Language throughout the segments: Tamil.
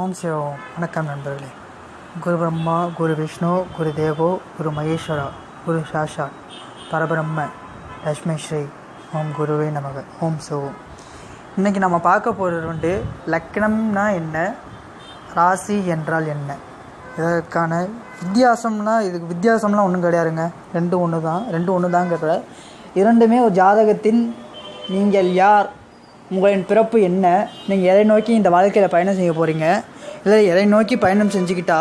ஓம் சிவம் வணக்கம் நண்பர்களே. குரு பிரம்மா குரு விஷ்ணு குரு தேவோ குரு மகேஸ்வரா குரு சாஷா பரபிரம்ம லக்ஷ்மிஸ்ரீ ஸ்ரீ ஓம் குருவே நமக. ஓம் சிவம் இன்றைக்கி நம்ம பார்க்க போகிறது வந்து லக்னம்னா என்ன? ராசி என்றால் என்ன? இதற்கான வித்தியாசம்னா இதுக்கு வித்தியாசம்லாம் ஒன்றும் கிடையாதுங்க. ரெண்டு ஒன்று தான் ரெண்டு ஒன்று தாங்கிறத இரண்டுமே ஒரு ஜாதகத்தின் நீங்கள் யார்? உங்களின் பிறப்பு என்ன? நீங்கள் எதை நோக்கி இந்த வாழ்க்கையில் பயணம் செய்ய போகிறீங்க இல்லை எதை நோக்கி பயணம் செஞ்சுக்கிட்டா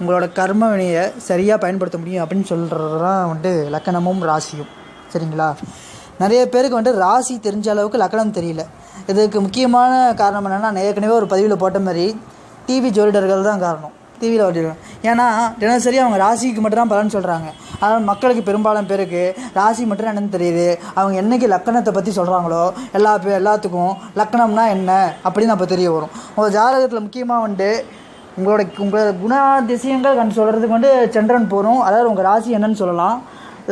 உங்களோட கர்ம வினையை சரியாக பயன்படுத்த முடியும் அப்படின்னு சொல்கிறது தான் வந்துட்டு லக்கணமும் ராசியும். சரிங்களா? நிறைய பேருக்கு வந்துட்டு ராசி தெரிஞ்ச அளவுக்கு லக்கணம் தெரியல. இதுக்கு முக்கியமான காரணம் என்னென்னா நான் ஏற்கனவே ஒரு பதிவில் போட்ட மாதிரி டிவி ஜோதிடர்கள் தான் காரணம். டிவியில் ஓட்டிடுவேன் ஏன்னா தினசரி அவங்க ராசிக்கு மட்டும் தான் பலன் சொல்கிறாங்க அதனால் மக்களுக்கு பெரும்பாலும் பேருக்கு ராசி மட்டும் என்னென்னு என்னன்னு தெரியுது. அவங்க என்னைக்கு லக்கணத்தை பற்றி சொல்கிறாங்களோ எல்லா பே எல்லாத்துக்கும் லக்கணம்னா என்ன அப்படின்னு அப்போ தெரிய வரும். உங்கள் ஜாதகத்தில் முக்கியமாக வந்துட்டு உங்களோட உங்களோட குணாதிசயங்கள் கண் சொல்கிறதுக்கு வந்து சந்திரன் போகிறோம் அதாவது உங்கள் ராசி என்னன்னு சொல்லலாம்.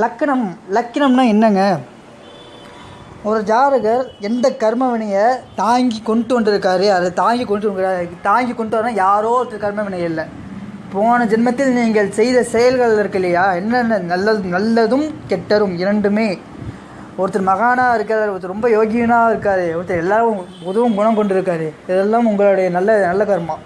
லக்கணம் லக்கணம்னா என்னங்க? ஒரு ஜாதகர் எந்த கர்மவினையை தாங்கி கொண்டு வந்திருக்காரு அதை தாங்கி கொண்டு வந்து தாங்கி கொண்டு வரணும் யாரோ ஒருத்தர் கர்மவினை இல்லை. போன ஜென்மத்தில் நீங்கள் செய்த செயல்கள் இருக்கு இல்லையா? என்னென்ன நல்லது நல்லதும் கெட்டரும் இரண்டுமே. ஒருத்தர் மகானாக இருக்கார் ஒருத்தர் ரொம்ப யோகியனாக இருக்காரு ஒருத்தர் எல்லாரும் உதவும் குணம் கொண்டு இருக்காரு இதெல்லாம் உங்களுடைய நல்ல நல்ல கர்மா.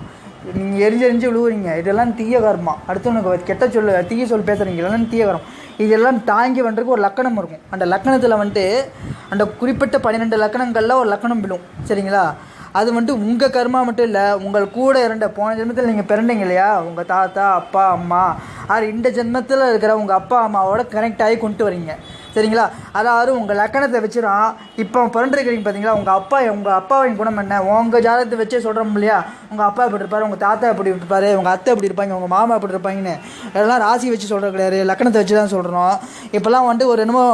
நீங்கள் எரிஞ்சு எரிஞ்சு விழுவுறீங்க இதெல்லாம் தீய கர்மா. அடுத்தவனுக்கு கெட்ட சொல்லு தீய சொல் பேசுகிறீங்க இதெல்லாம் தீய கர்மம் இதெல்லாம் தாங்கி வந்துருக்கு ஒரு லக்கணம் இருக்கும். அந்த லக்கணத்தில் வந்துட்டு அந்த குறிப்பிட்ட பன்னிரெண்டு லக்கணங்களில் ஒரு லக்கணம் விழும். சரிங்களா? அது வந்துட்டு உங்கள் கர்மா மட்டும் இல்லை உங்கள் கூட இருந்த போன ஜென்மத்தில் நீங்கள் பிறந்தீங்க இல்லையா? உங்கள் தாத்தா அப்பா அம்மா அது இந்த ஜென்மத்தில் இருக்கிற உங்கள் அப்பா அம்மாவோட கனெக்ட் ஆகி கொண்டு வரீங்க. சரிங்களா? அதாவது உங்கள் லக்கணத்தை வச்சுதான் இப்போ பிறந்திருக்கிறீங்க பார்த்தீங்களா உங்கள் அப்பா உங்கள் அப்பாவின் குணம் என்ன? உங்கள் ஜாதகத்தை வச்சே சொல்கிறோம் இல்லையா? உங்கள் அப்பா எப்படி இருப்பார்? உங்கள் தாத்தா எப்படி இருப்பார்? உங்கள் அத்தை எப்படி இருப்பாங்க? உங்கள் மாமா எப்படி இருப்பாங்கன்னு எல்லாம் ராசி வச்சு சொல்கிறது கிடையாது. லக்கணத்தை வச்சு தான் சொல்கிறோம் இப்போல்லாம் வந்துட்டு ஒரு என்னமோ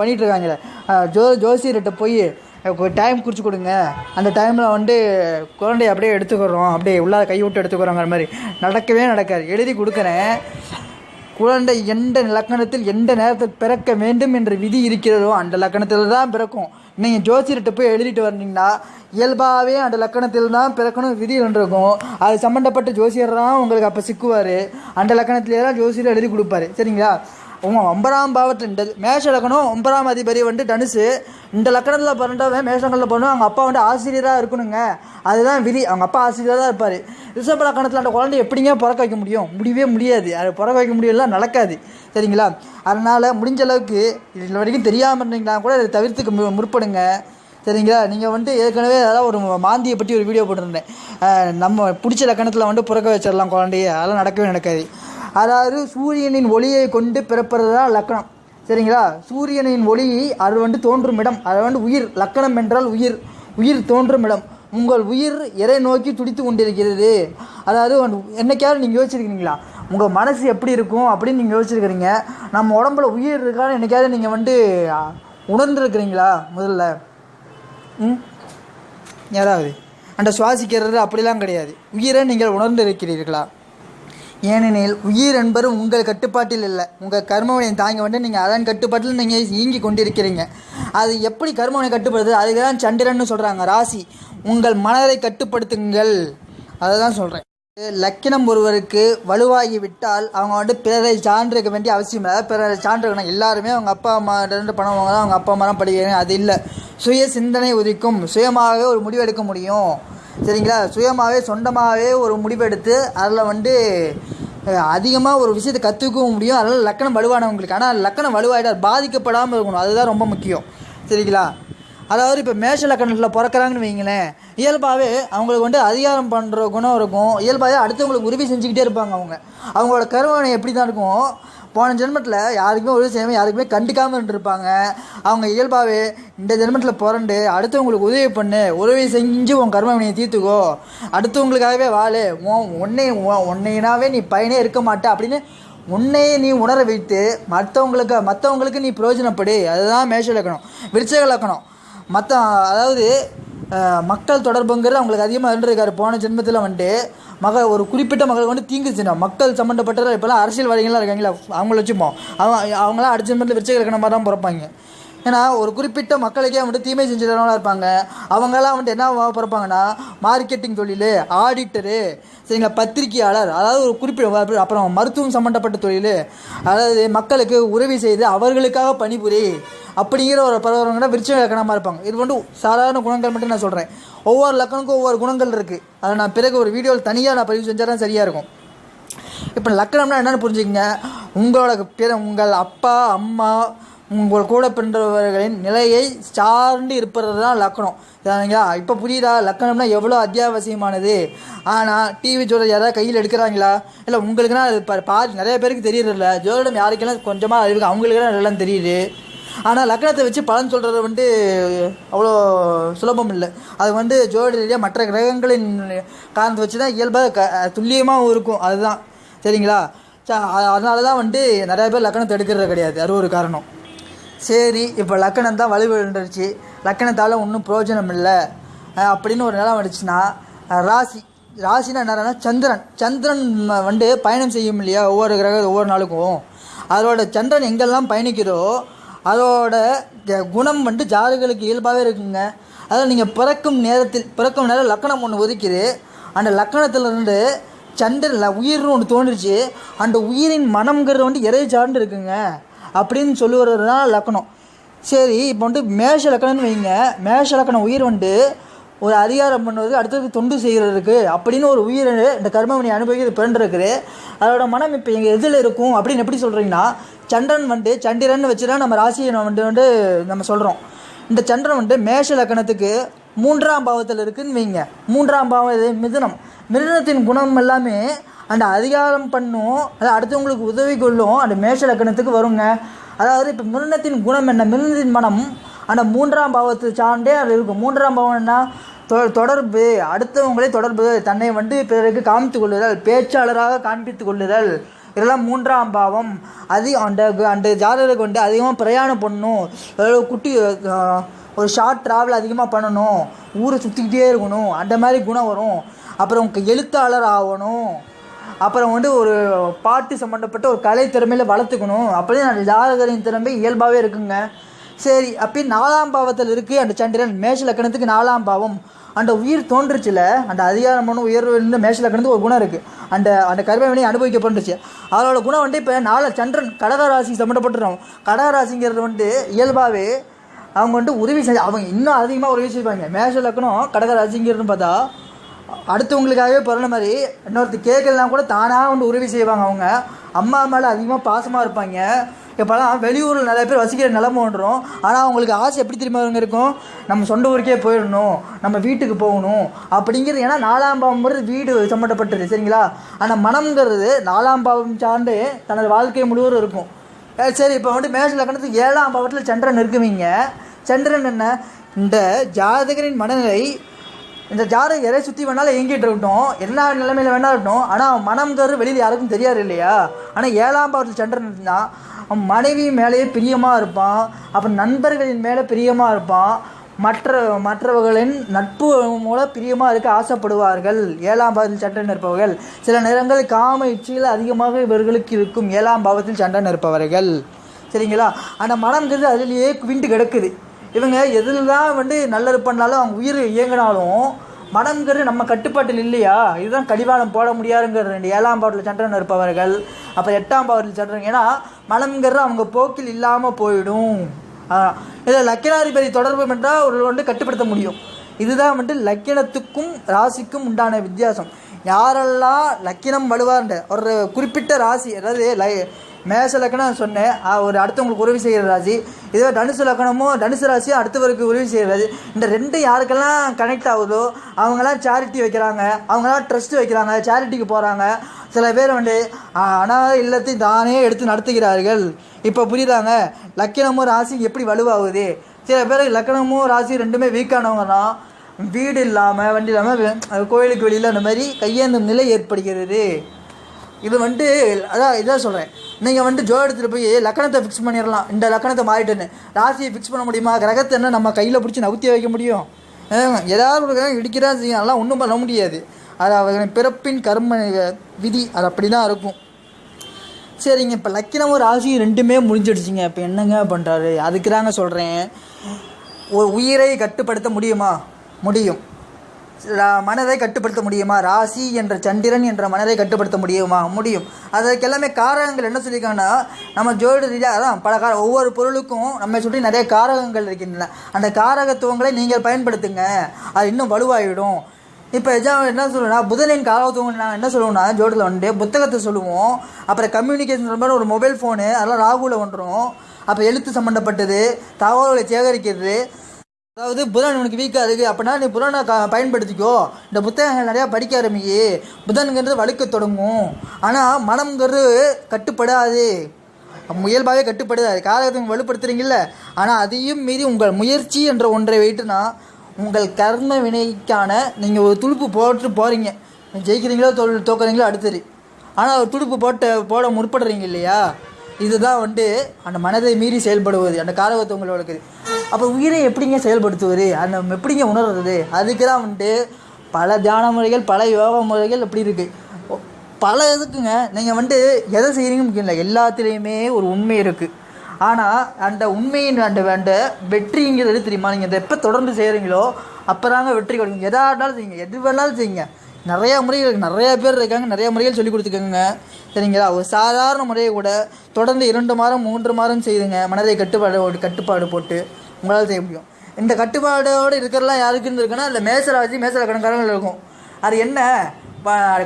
பண்ணிகிட்டு இருக்காங்களே. ஜோ ஜோசியர்கிட்ட போய் டைம் குறித்து கொடுங்க. அந்த டைமில் வந்து குழந்தைய அப்படியே எடுத்துக்கிறோம். அப்படியே உள்ளார கை விட்டு எடுத்துக்கிறோங்கிற மாதிரி. நடக்கவே நடக்காது. எழுதி கொடுக்குறேன். குழந்தை எந்த லக்கணத்தில் எந்த நேரத்தில் பிறக்க வேண்டும் என்ற விதி இருக்கிறதோ அந்த லக்கணத்தில் தான் பிறக்கும். நீங்கள் ஜோசியர்கிட்ட போய் எழுதிட்டு வந்தீங்கன்னா இயல்பாகவே அந்த லக்கணத்தில் தான் பிறக்கணும் விதி இருக்கும் அது சம்மந்தப்பட்ட ஜோசியர் தான் உங்களுக்கு அப்போ சிக்குவார். அந்த லக்கணத்திலே தான் ஜோசியர் எழுதி கொடுப்பாரு. சரிங்களா? ஒன்பதாம் பாவத்தில் இந்த மேஷ லக்கணம் ஒன்பதாம் அதிபதி வந்து தனுசு. இந்த லக்கணத்தில் பிறந்தவன் மேஷங்களில் பிறந்தவன் அவங்க அப்பா வந்து ஆசிரியராக இருக்கணுங்க. அதுதான் விதி. அவங்க அப்பா ஆசிரியராக தான் இருப்பார். ரிஷப லக்கணத்தில் அந்த குழந்தை எப்படிங்க பிறக்க வைக்க முடியும்? முடியவே முடியாது. அது பிறக்க வைக்க முடியல நடக்காது. சரிங்களா? அதனால் முடிஞ்ச அளவுக்கு இது வரைக்கும் தெரியாமல் இருந்தீங்கன்னா கூட அதை தவிர்த்துக்கு முற்படுங்க. சரிங்களா? நீங்கள் வந்துட்டு ஏற்கனவே அதாவது ஒரு மாந்தியை பற்றி ஒரு வீடியோ போட்டிருந்தேன். நம்ம பிடிச்ச லக்கணத்தில் வந்துட்டு பிறக்க வச்சிடலாம் குழந்தைய. அதெல்லாம் நடக்கவே நடக்காது. அதாவது சூரியனின் ஒளியை கொண்டு பிறப்பது லக்கணம். சரிங்களா? சூரியனின் ஒளி அது வந்து தோன்றும் இடம். அது வந்து உயிர். லக்கணம் என்றால் உயிர். உயிர் தோன்றும் இடம். உங்கள் உயிர் எதை நோக்கி துடித்து கொண்டிருக்கிறது. அதாவது என்னைக்காவது நீங்கள் யோசிச்சிருக்கீங்களா? உங்கள் மனசு எப்படி இருக்கும் அப்படின்னு நீங்கள் யோசிச்சிருக்கிறீங்க. நம்ம உடம்புல உயிர் இருக்கான்னு என்னைக்காவது நீங்கள் வந்து உணர்ந்துருக்கிறீங்களா? முதல்ல. ம்? யாராவது? அந்த சுவாசிக்கிறது அப்படிலாம் கிடையாது. உயிரை நீங்கள் உணர்ந்து இருக்கிறீர்களா ஏனெனில் உயிர் என்பது உங்கள் கட்டுப்பாட்டில் இல்லை. உங்கள் கர்மவினை தாங்க வந்து நீங்கள் அதன் கட்டுப்பாட்டில் நீங்கள் இயங்கி கொண்டிருக்கிறீங்க. அது எப்படி கர்மவினை கட்டுப்படுது? அதுக்கு தான் சந்திரன்னு சொல்கிறாங்க ராசி. உங்கள் மனதை கட்டுப்படுத்துங்கள். அதை தான் சொல்கிறேன் லக்கினம் ஒருவருக்கு வலுவாகி விட்டால் அவங்க வந்து பிறரை சான்றிருக்க வேண்டிய அவசியம் இல்லை. பிறரை சான்றிருக்கணும் எல்லாருமே அவங்க அப்பா அம்மா ரெண்டு பணம் வாங்க அவங்க அப்பா அம்மா தான் படிக்கிறாங்க. அது இல்லை. சுய சிந்தனை உதிக்கும். சுயமாகவே ஒரு முடிவு எடுக்க முடியும். சரிங்களா? சுயமாகவே சொந்தமாகவே ஒரு முடிவெடுத்து அதில் வந்து அதிகமாக ஒரு விஷயத்தை கற்றுக்கவும் முடியும். அதனால் லக்கணம் வலுவானவங்களுக்கு. ஆனால் லக்கணம் வலுவாயிட்டால் பாதிக்கப்படாமல் இருக்கணும். அதுதான் ரொம்ப முக்கியம். சரிங்களா? அதாவது இப்போ மேஷ லக்கணத்தில் பிறக்கிறாங்கன்னு வைங்களேன். இயல்பாகவே அவங்களுக்கு வந்து அதிகாரம் பண்ணுற குணம் இருக்கும். இயல்பாகவே அடுத்தவங்களுக்கு உதவி செஞ்சுக்கிட்டே இருப்பாங்க அவங்க. அவங்களோட கருவணை எப்படி தான் இருக்கும்? போன ஜென்மத்தில் யாருக்குமே உதவி செய்யாமல் யாருக்குமே கண்டுக்காமல் இருந்திருப்பாங்க. அவங்க இயல்பாகவே இந்த ஜென்மத்தில் பிறண்டு அடுத்தவங்களுக்கு உதவி பண்ணு உதவி செஞ்சு உன் கர்மவினையை தீர்த்துக்கோ. அடுத்தவங்களுக்காகவே வாழு. உன் உன்னை உன்னையினாவே நீ பயனே இருக்க மாட்ட அப்படின்னு உன்னையே நீ உணர வைத்து மற்றவங்களுக்கு மற்றவங்களுக்கு நீ பிரயோஜனப்படு. அதுதான் மேஷ இலக்கணம் விருச்சக இலக்கணம் மற்ற அதாவது மக்கள் தொடர்புங்கிறது அவங்களுக்கு அதிகமாக இருந்திருக்காரு போன ஜென்மத்தில் வந்துட்டு மக ஒரு குறிப்பிட்ட மக்களுக்கு வந்து தீங்கு செய்யணும் மக்கள் சம்மந்தப்பட்ட இப்போலாம் அரசியல்வாதிகள்லாம் இருக்காங்களா அவங்கள வச்சுப்போம். அவங்க அவங்களாம் அடுத்த ஜென்மத்தில் விருச்சக மாதிரி தான் பிறப்பாங்க. ஏன்னா ஒரு குறிப்பிட்ட மக்களுக்கே வந்துட்டு தீமை செஞ்சுறவங்களா இருப்பாங்க. அவங்கெல்லாம் வந்துட்டு என்ன பிறப்பாங்கன்னா மார்க்கெட்டிங் தொழில் ஆடிட்டரு சரிங்களா பத்திரிகையாளர் அதாவது ஒரு குறிப்பிட்ட அப்புறம் மருத்துவம் சம்மந்தப்பட்ட தொழில் அதாவது மக்களுக்கு உதவி செய்து அவர்களுக்காக பணிபுரி அப்படிங்கிற ஒரு பரவரங்கன்னா விருச்ச லக்கணமாக இருப்பாங்க. இது வந்து சாதாரண குணங்கள் மட்டும் நான் சொல்கிறேன் ஒவ்வொரு லக்கணுக்கும் ஒவ்வொரு குணங்கள் இருக்குது அதை நான் பிறகு ஒரு வீடியோவில் தனியாக நான் பதிவு செஞ்சால் தான் சரியாக இருக்கும். இப்போ லக்கணம்னா என்னென்னு புரிஞ்சுக்கங்க. உங்களோட பிற உங்கள் அப்பா அம்மா உங்கள் கூட பிறந்தவர்களின் நிலையை சார்ந்து இருப்பது தான் லக்கணம். சரிங்களா? இப்போ புரியுதா? லக்கணம்னா எவ்வளோ அத்தியாவசியமானது? ஆனால் டிவி ஜோதிடம் யாராவது கையில் எடுக்கிறாங்களா? இல்லை உங்களுக்குனா அது பா பாதி நிறைய பேருக்கு தெரியறதில்ல. ஜோதிடம் யாருக்கெல்லாம் கொஞ்சமாக அறிவுக்கு அவங்களுக்குலாம் எல்லாம் தெரியுது. ஆனால் லக்னத்தை வச்சு பலன் சொல்கிறது வந்து அவ்வளோ சுலபம் இல்லை. அது வந்து ஜோடி ரீதியாக மற்ற கிரகங்களின் காரணத்தை வச்சு தான் இயல்பாக க துல்லியமாகவும் இருக்கும். அதுதான். சரிங்களா? ச அதனால தான் வந்து நிறைய பேர் லக்கணத்தை எடுக்கிறது கிடையாது. அது ஒரு காரணம். சரி இப்போ லக்கணம் தான் வலுவிழந்துருச்சு லக்கணத்தால் ஒன்றும் பிரயோஜனம் இல்லை அப்படின்னு ஒரு நிலம் வந்துச்சுன்னா ராசி ராசினா என்னன்னா சந்திரன். சந்திரன் வந்து பயணம் செய்யும் இல்லையா? ஒவ்வொரு கிரக ஒவ்வொரு நாளுக்கும். அதோட சந்திரன் எங்கெல்லாம் பயணிக்கிறோ அதோட குணம் வந்து ஜாதகளுக்கு இயல்பாகவே இருக்குங்க. அதாவது நீங்கள் பிறக்கும் நேரத்தில் பிறக்கும் நேரம் லக்கணம் ஒன்று ஒதுக்கிது அந்த லக்கணத்துலேருந்து சந்திரன் உயிர்னு ஒன்று தோன்றுச்சு. அந்த உயிரின் மனம்ங்கிறது வந்து இறை சார்ந்து இருக்குங்க. அப்படின்னு சொல்லுவது தான் லக்கணம் சரி இப்போ வந்து மேஷ லக்கணம்னு வைங்க. மேஷ லக்கணம் உயிர் வந்து ஒரு அதிகாரம் பண்ணுவது அடுத்தது தொண்டு செய்கிறதுக்கு அப்படின்னு ஒரு உயிர் இந்த கர்மவினை அனுபவிக்கிறது பிறந்திருக்குது. அதோட மனம் இப்போ எங்கள் எதில் இருக்கும் அப்படின்னு எப்படி சொல்கிறீங்கன்னா சந்திரன் வந்து சந்திரன் வச்சு தான் நம்ம ராசியை வந்து வந்து நம்ம சொல்கிறோம் இந்த சந்திரன் வந்து மேஷ லக்கணத்துக்கு மூன்றாம் பாவத்தில் இருக்குன்னு வைங்க. மூன்றாம் பாவம் மிதுனம். மிதுனத்தின் குணம் எல்லாமே அந்த அதிகாரம் பண்ணும் அது அடுத்தவங்களுக்கு உதவி கொள்ளும் அந்த மேஷ லக்கணத்துக்கு வருங்க. அதாவது இப்போ மிருணத்தின் குணம் என்ன? மிருணத்தின் மனம் அந்த மூன்றாம் பாவத்தை சார்ந்தே அது இருக்கும். மூன்றாம் பாவம் என்ன? தொ தொடர்பு. அடுத்தவங்களை தொடர்பு. தன்னை வந்து பிறருக்கு காமித்து கொள்ளுதல் பேச்சாளராக காண்பித்து கொள்ளுதல். இதெல்லாம் மூன்றாம் பாவம். அதிக அந்த அந்த ஜாதகருக்கு வந்து அதிகமாக பிரயாணம் பண்ணணும் குட்டி ஒரு ஷார்ட் ட்ராவல் அதிகமாக பண்ணணும். ஊரை சுற்றிக்கிட்டே இருக்கணும். அந்த மாதிரி குணம் வரும். அப்புறம் எழுத்தாளர் ஆகணும். அப்புறம் வந்து ஒரு பாட்டு சம்மந்தப்பட்ட ஒரு கலை திறமையில் வளர்த்துக்கணும். அப்படியே அந்த ஜாதகரின் திறமை இயல்பாகவே இருக்குங்க. சரி அப்பயும் நாலாம் பாவத்தில் இருக்குது அந்த சந்திரன் மேஷ லக்கணத்துக்கு நாலாம் பாவம். அந்த உயிர் தோன்றுச்சுல அந்த அதிகாரமான உயர்வு மேஷ லக்கணத்துக்கு ஒரு குணம் இருக்குது அந்த அந்த கர்மவினை அனுபவிக்கப்பட்டுச்சு அதோட குணம் வந்து இப்போ நாலு சந்திரன் கடகராசி சம்மந்தப்பட்டுரும் கடகராசிங்கிறது வந்து இயல்பாகவே அவங்க வந்து உதவி செஞ்சு அவங்க இன்னும் அதிகமாக உதவி செய்வாங்க. மேஷ லக்கணம் கடகராசிங்கிறதுன்னு பார்த்தா அடுத்தவங்களுக்காகவே பிறந்த மாதிரி இன்னொருத்தர் கேட்கலாம் கூட தானாக வந்து உதவி செய்வாங்க அவங்க. அம்மா மேலே அதிகமாக பாசமாக இருப்பாங்க. இப்போலாம் வெளியூரில் நிறைய பேர் வசிக்கிற நிலம வந்துடும் ஆனால் அவங்களுக்கு ஆசை எப்படி திரும்பவங்க இருக்கும்? நம்ம சொந்த ஊருக்கே போயிடணும். நம்ம வீட்டுக்கு போகணும். அப்படிங்கிறது ஏன்னா நாலாம் பாவம்ங்கிறது வீடு சம்மந்தப்பட்டது சரிங்களா? ஆனால் மனம்ங்கிறது நாலாம் பாவம் சார்ந்து தனது வாழ்க்கை முழுவதும் இருக்கும். சரி இப்போ வந்து மேஷ லக்கணத்துக்கு ஏழாம் பாவத்தில் சந்திரன் இருக்குவீங்க. சந்திரன் என்ன? இந்த ஜாதகரின் மனநிலை இந்த ஜாதகம் எதை சுற்றி வேணாலும் இயங்கிட்டு இருக்கட்டும். எல்லா நிலைமையில வேணாலும் இருக்கட்டும். ஆனால் மனம்ங்கிறது வெளியில் யாருக்கும் தெரியாது இல்லையா? ஆனால் ஏழாம் பாவத்தில் சந்திரன் இருந்தால் அவன் மனைவி மேலேயே பிரியமாக இருப்பான். அப்புறம் நண்பர்களின் மேலே பிரியமாக இருப்பான். மற்ற மற்றவர்களின் நட்பு மூலம் பிரியமாக இருக்க ஆசைப்படுவார்கள். ஏழாம் பாவத்தில் சண்டை நிற்பவர்கள் சில நேரங்கள் காம இச்சைகள் அதிகமாக இவர்களுக்கு இருக்கும் ஏழாம் பாவத்தில் சண்டை நிற்பவர்கள் சரிங்களா? அந்த மனம்ங்கிறது அதிலேயே குவிண்டு கிடக்குது. இவங்க எதில் தான் வந்து நல்லது பண்ணாலும் அவங்க உயிர் இயங்கினாலும் மனம்ங்கிறது நம்ம கட்டுப்பாட்டில் இல்லையா? இதுதான் கடிவாளம் போட முடியாதுங்கிற ரெண்டு ஏழாம் பாவத்தில் சந்திரன் இருப்பவர்கள் அப்போ எட்டாம் பாவத்தில் சந்திரன். ஏன்னா மனம்ங்கிறது அவங்க போக்கில் இல்லாமல் போயிடும். இதில் லக்கினாதிபதி தொடர்பு என்றால் ஒரு வந்து கட்டுப்படுத்த முடியும். இதுதான் வந்து லக்கினத்துக்கும் ராசிக்கும் உண்டான வித்தியாசம். யாரெல்லாம் லக்கினம் வலுவார்ன்ற ஒரு குறிப்பிட்ட ராசி அதாவது லை மேச லக்கணம் சொன்னேன். அவர் ஒரு அடுத்தவங்களுக்கு உதவி செய்கிற ராசி இதே தனுசு லக்கணமும் தனுசு ராசியும் அடுத்தவருக்கு உதவி செய்கிற ராசி இந்த ரெண்டு யாருக்கெல்லாம் கனெக்ட் ஆகுதோ அவங்களாம் சேரிட்டி வைக்கிறாங்க. அவங்களாம் ட்ரஸ்ட் வைக்கிறாங்க. சேரிட்டிக்கு போகிறாங்க சில பேர் வந்து ஆ, இல்லத்தையும் இல்லத்தை தானே எடுத்து நடத்துகிறார்கள். இப்போ புரியுதாங்க? லக்கினமும் ராசி எப்படி வலுவாகுது? சில பேர் லக்கணமும் ராசி ரெண்டுமே வீக்கானவங்க தான் வீடு இல்லாமல் வண்டி இல்லாமல் கோயிலுக்கு வெளியில் அந்த மாதிரி கையேந்தும் நிலை ஏற்படுகிறது. இது வந்துட்டு அதான் இதான் சொல்கிறேன் நீங்கள் வந்துட்டு ஜோ எடுத்துகிட்டு போய் லக்கணத்தை ஃபிக்ஸ் பண்ணிடலாம் இந்த லக்கணத்தை மாறிட்டுன்னு. ராசியை ஃபிக்ஸ் பண்ண முடியுமா? கிரகத்தை என்ன நம்ம கையில் பிடிச்சி நவுத்தி வைக்க முடியும்? ஏதாவது ஒரு கிரகம் இடிக்கிறதா செய்யும். அதெல்லாம் ஒன்றும் பண்ண முடியாது. அது அவர்களின் பிறப்பின் கர்ம விதி. அது அப்படி தான் இருக்கும். சரிங்க இப்போ லக்கினமும் ராசியும் ரெண்டுமே முடிஞ்சிடுச்சிங்க. இப்போ என்னங்க பண்ணுறாரு அதுக்கு தாங்க சொல்கிறேன் ஒரு உயிரை கட்டுப்படுத்த முடியுமா? முடியும். மனதை கட்டுப்படுத்த முடியுமா? ராசி என்ற சந்திரன் என்ற மனதை கட்டுப்படுத்த முடியுமா? முடியும். அதற்கு எல்லாமே காரகங்கள் என்ன சொல்லியிருக்காங்கன்னா நம்ம ஜோடி ரீதியாக அதான் பல கார ஒவ்வொரு பொருளுக்கும் நம்மை சுற்றி நிறைய காரகங்கள் இருக்கின்றன. அந்த காரகத்துவங்களை நீங்கள் பயன்படுத்துங்க. அது இன்னும் வலுவாகிடும் இப்போ எஜாம் என்ன சொல்லுவோம்னா புதனின் காரகத்துவம் நாங்கள் என்ன சொல்லுவோம்னா ஜோடில் வந்துட்டு புத்தகத்தை சொல்லுவோம். அப்புறம் கம்யூனிகேஷன் மாதிரி ஒரு மொபைல் ஃபோனு அதெல்லாம் ராகுவில் வந்துடும் அப்போ எழுத்து சம்மந்தப்பட்டது தகவல்களை சேகரிக்கிறது அதாவது புதன் உனக்கு வீக்காக இருக்குது அப்படின்னா நீ புதனை க பயன்படுத்திக்கோ. இந்த புத்தகங்கள் நிறையா படிக்க ஆரம்பிக்கு புதன்கிறது வலுக்க தொடங்கும். ஆனால் மனம்ங்கிறது கட்டுப்படாது. இயல்பாகவே கட்டுப்படுதாது காலகத்தை வலுப்படுத்துறீங்கல்ல. ஆனால் அதையும் மீறி உங்கள் முயற்சி என்ற ஒன்றை வைட்டுனா உங்கள் கர்ம வினைக்கான நீங்கள் ஒரு துடுப்பு போட்டு போகிறீங்க ஜெயிக்கிறீங்களோ தோல் தோக்குறீங்களோ அடுத்தது. ஆனால் ஒரு துடுப்பு போட்டு போட முற்படுறீங்க இல்லையா? இதுதான் வந்து அந்த மனதை மீறி செயல்படுவது அந்த காரகத்தை உங்களுக்கு அப்போ உயிரை எப்படிங்க செயல்படுத்துவது? அந்த எப்படிங்க உணர்றது? அதுக்கு தான் வந்துட்டு பல தியான முறைகள் பல யோகா முறைகள் எப்படி இருக்குது பல இதுக்குங்க நீங்கள் வந்துட்டு எதை செய்கிறீங்க முக்கியம் இல்லை எல்லாத்துலேயுமே ஒரு உண்மை இருக்குது ஆனால் அந்த உண்மையின் அந்த அந்த வெற்றிங்கிறது தெரியுமா? நீங்கள் இதை எப்போ தொடர்ந்து செய்கிறீங்களோ அப்போ தாங்க வெற்றி கிடைக்கும். எதா இருந்தாலும் செய்யுங்க. எது வேணாலும் செய்யுங்க. நிறையா முறைகள் நிறையா பேர் இருக்காங்க. நிறையா முறைகள் சொல்லி கொடுத்துக்கோங்க சரிங்களா? ஒரு சாதாரண முறையை கூட தொடர்ந்து இரண்டு மாதம் மூன்று மாதம் செய்துங்க. மனதை கட்டுப்பாடு கட்டுப்பாடு போட்டு உங்களால் செய்ய முடியும். இந்த கட்டுப்பாடோடு இருக்கிறலாம் யாருக்குன்னு இருக்குன்னா அதில் மேசராசி மேசர கணக்காரங்கள் இருக்கும். அது என்ன?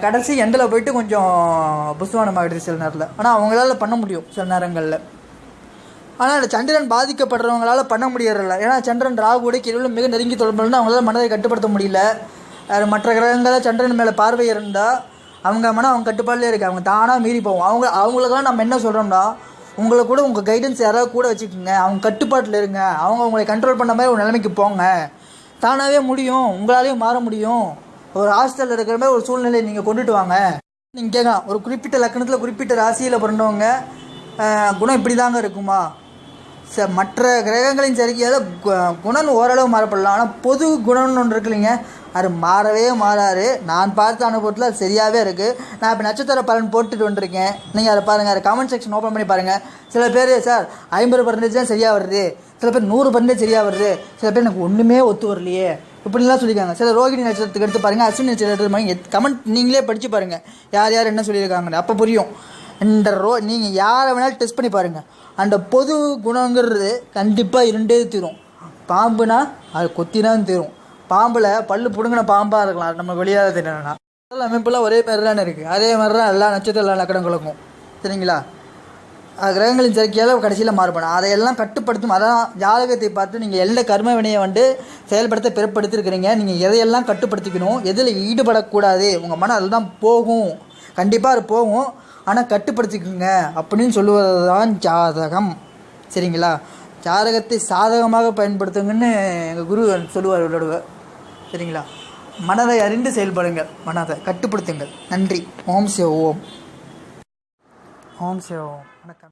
கடைசி எண்டில் போயிட்டு கொஞ்சம் புஸ்வானம் ஆகிடுது சில நேரத்தில். ஆனால் அவங்களால பண்ண முடியும் சில நேரங்களில். ஆனால் இந்த சந்திரன் பாதிக்கப்படுறவங்களால பண்ண முடியறதில்ல. ஏன்னா சந்திரன் ராகுடைய கேள்வியில் மிக நெருங்கி தொடர்புனா அவங்களால மனதை கட்டுப்படுத்த முடியல. மற்ற கிரகங்களை சந்திரன் மேலே பார்வை இருந்தால் அவங்க மனம் அவங்க கட்டுப்பாடிலே இருக்குது அவங்க தானாக மீறி போவோம் அவங்க அவங்களுக்கெல்லாம் நம்ம என்ன சொல்கிறோம்னா உங்களை கூட உங்கள் கைடன்ஸ் யாராவது கூட வச்சுக்கோங்க. அவங்க கட்டுப்பாட்டில் இருங்க. அவங்க உங்களை கண்ட்ரோல் பண்ண மாதிரி ஒரு நிலைமைக்கு போங்க. தானாகவே முடியும். உங்களாலேயும் மாற முடியும். ஒரு ஹாஸ்டலில் இருக்கிற மாதிரி ஒரு சூழ்நிலையை நீங்கள் கொண்டுட்டு வாங்க. நீங்கள் கேட்கலாம் ஒரு குறிப்பிட்ட லக்கணத்தில் குறிப்பிட்ட ராசியில் பிறந்தவங்க குணம் இப்படி தாங்க இருக்குமா? ச மற்ற கிரகங்களின் சரிக்கையால் குணம் ஓரளவு மாறப்படலாம். ஆனால் பொது குணம்னு ஒன்று இருக்கு இல்லைங்க. அது மாறவே மாறாது நான் பார்த்த அனுபவத்தில் அது சரியாகவே இருக்குது நான் இப்போ நட்சத்திர பலன் போட்டுட்டு வந்திருக்கேன். நீங்கள் அதை பாருங்கள் அதை கமெண்ட் செக்ஷன் ஓப்பன் பண்ணி பாருங்கள் சில பேர் சார் ஐம்பது பர்சன்டேஜ் தான் சரியாக வருது. சில பேர் நூறு பர்சன்டேஜ் சரியாக வருது. சில பேர் எனக்கு ஒன்றுமே ஒத்து வரலையே. இப்படிலாம் சொல்லியிருக்காங்க. சில ரோகிணி நட்சத்திரத்துக்கு எடுத்து பாருங்கள் அஸ்வினி நட்சத்திரத்துக்கு பாருங்க. கமெண்ட் நீங்களே படித்து பாருங்கள் யார் யார் என்ன சொல்லியிருக்காங்கன்னு. அப்போ புரியும். இந்த ரோ நீங்கள் யாரை வேணாலும் டெஸ்ட் பண்ணி பாருங்கள் அந்த பொது குணங்கிறது கண்டிப்பாக இருண்டே தீரும். பாம்புனா அது கொத்தினான்னு தீரும். பாம்பில் பல்லு பிடுங்கின பாம்பாக இருக்கலாம். நம்ம வெளியாக தெரியலனா உடல் அமைப்புலாம் ஒரே மாதிரி தானே இருக்குது அதே மாதிரி தான் எல்லா நட்சத்திர எல்லா லக்கணங்களுக்கும் சரிங்களா? கிரகங்களின் சேர்க்கையால் கடைசியில் மாறுபடும். அதையெல்லாம் கட்டுப்படுத்தும். அதான் ஜாதகத்தை பார்த்து நீங்கள் எந்த கர்ம வினையை வந்து செயல்படுத்த பிறப்படுத்திருக்கிறீங்க நீங்கள் எதையெல்லாம் கட்டுப்படுத்திக்கணும் எதில் ஈடுபடக்கூடாது உங்கள் மனம் அதில் தான் போகும். கண்டிப்பாக அது போகும். ஆனால் கட்டுப்படுத்திக்கோங்க அப்படின்னு சொல்லுவது தான் ஜாதகம். சரிங்களா? ஜாதகத்தை சாதகமாக பயன்படுத்துங்கன்னு எங்கள் குரு சொல்லுவார் விளையாடுவார் சரிங்களா? மனதை அறிந்து செயல்படுங்கள். மனதை கட்டுப்படுத்துங்கள். நன்றி. ஓம் சிவ ஓம். ஓம் சிவ ஓம். வணக்கம்.